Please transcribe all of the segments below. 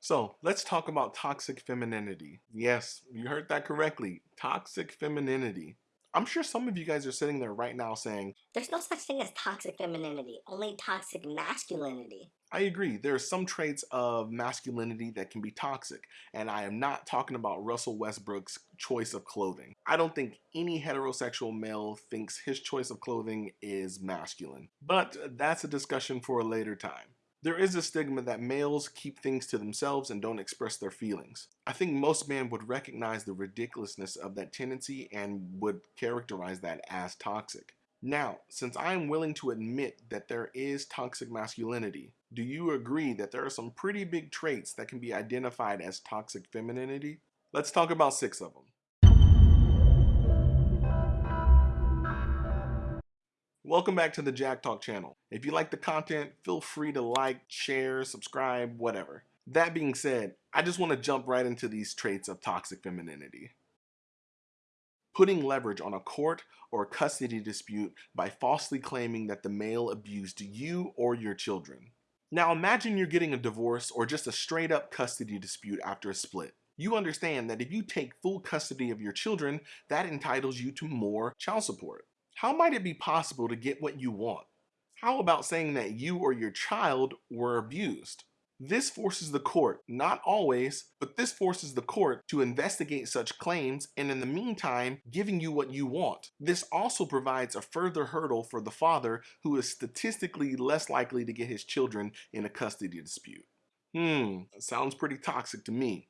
So let's talk about toxic femininity. Yes, you heard that correctly. Toxic femininity. I'm sure some of you guys are sitting there right now saying, There's no such thing as toxic femininity, only toxic masculinity. I agree, there are some traits of masculinity that can be toxic, and I am not talking about Russell Westbrook's choice of clothing. I don't think any heterosexual male thinks his choice of clothing is masculine, but that's a discussion for a later time. There is a stigma that males keep things to themselves and don't express their feelings. I think most men would recognize the ridiculousness of that tendency and would characterize that as toxic. Now, since I am willing to admit that there is toxic masculinity, do you agree that there are some pretty big traits that can be identified as toxic femininity? Let's talk about six of them. Welcome back to the Jack Talk channel. If you like the content, feel free to like, share, subscribe, whatever. That being said, I just want to jump right into these traits of toxic femininity. Putting leverage on a court or custody dispute by falsely claiming that the male abused you or your children. Now imagine you're getting a divorce or just a straight up custody dispute after a split. You understand that if you take full custody of your children, that entitles you to more child support. How might it be possible to get what you want? How about saying that you or your child were abused? This forces the court, not always, but this forces the court to investigate such claims and in the meantime, giving you what you want. This also provides a further hurdle for the father who is statistically less likely to get his children in a custody dispute. Hmm, sounds pretty toxic to me.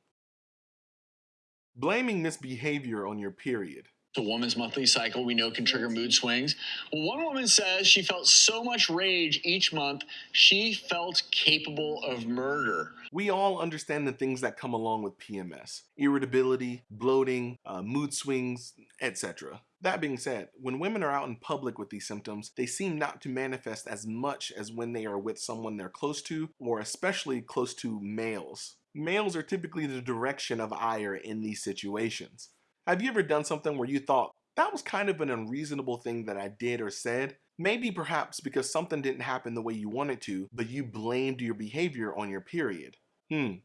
Blaming misbehavior on your period. A woman's monthly cycle we know can trigger mood swings. One woman says she felt so much rage each month, she felt capable of murder. We all understand the things that come along with PMS irritability, bloating, uh, mood swings, etc. That being said, when women are out in public with these symptoms, they seem not to manifest as much as when they are with someone they're close to, or especially close to males. Males are typically the direction of ire in these situations. Have you ever done something where you thought, that was kind of an unreasonable thing that I did or said? Maybe perhaps because something didn't happen the way you wanted to, but you blamed your behavior on your period. Hmm,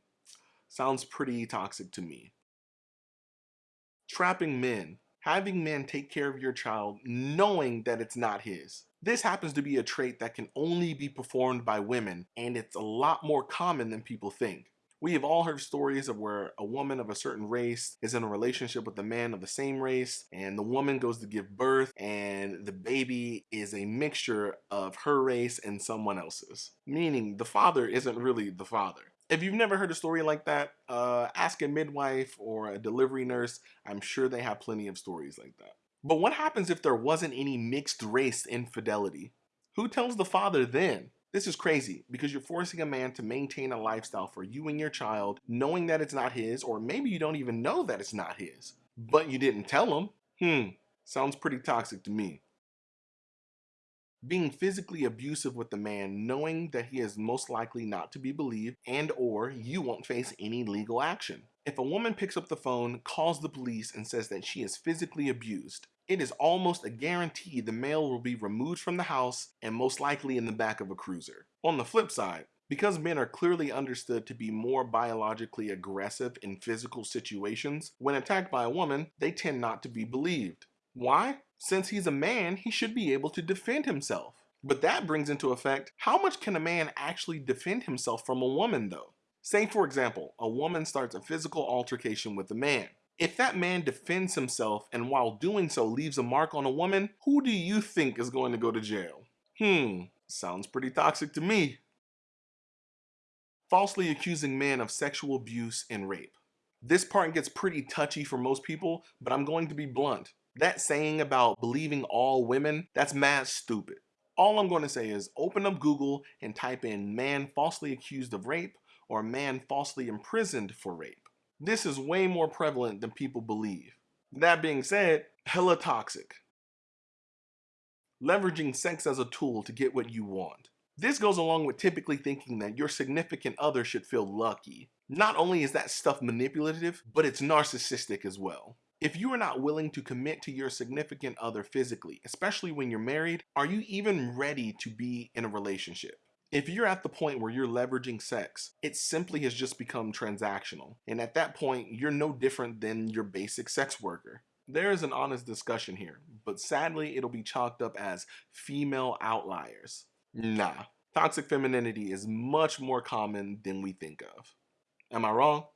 sounds pretty toxic to me. Trapping men. Having men take care of your child knowing that it's not his. This happens to be a trait that can only be performed by women, and it's a lot more common than people think. We have all heard stories of where a woman of a certain race is in a relationship with a man of the same race, and the woman goes to give birth, and the baby is a mixture of her race and someone else's. Meaning the father isn't really the father. If you've never heard a story like that, uh, ask a midwife or a delivery nurse. I'm sure they have plenty of stories like that. But what happens if there wasn't any mixed race infidelity? Who tells the father then? This is crazy because you're forcing a man to maintain a lifestyle for you and your child, knowing that it's not his, or maybe you don't even know that it's not his, but you didn't tell him. Hmm, sounds pretty toxic to me. Being physically abusive with the man knowing that he is most likely not to be believed and or you won't face any legal action. If a woman picks up the phone, calls the police and says that she is physically abused, it is almost a guarantee the male will be removed from the house and most likely in the back of a cruiser. On the flip side, because men are clearly understood to be more biologically aggressive in physical situations, when attacked by a woman, they tend not to be believed. Why? Since he's a man, he should be able to defend himself. But that brings into effect, how much can a man actually defend himself from a woman though? Say for example, a woman starts a physical altercation with a man. If that man defends himself and while doing so leaves a mark on a woman, who do you think is going to go to jail? Hmm, sounds pretty toxic to me. Falsely accusing men of sexual abuse and rape. This part gets pretty touchy for most people, but I'm going to be blunt. That saying about believing all women, that's mad stupid. All I'm going to say is open up Google and type in man falsely accused of rape or man falsely imprisoned for rape. This is way more prevalent than people believe. That being said, hella toxic. Leveraging sex as a tool to get what you want. This goes along with typically thinking that your significant other should feel lucky. Not only is that stuff manipulative, but it's narcissistic as well. If you are not willing to commit to your significant other physically, especially when you're married, are you even ready to be in a relationship? If you're at the point where you're leveraging sex, it simply has just become transactional. And at that point, you're no different than your basic sex worker. There is an honest discussion here, but sadly, it'll be chalked up as female outliers. Nah, toxic femininity is much more common than we think of. Am I wrong?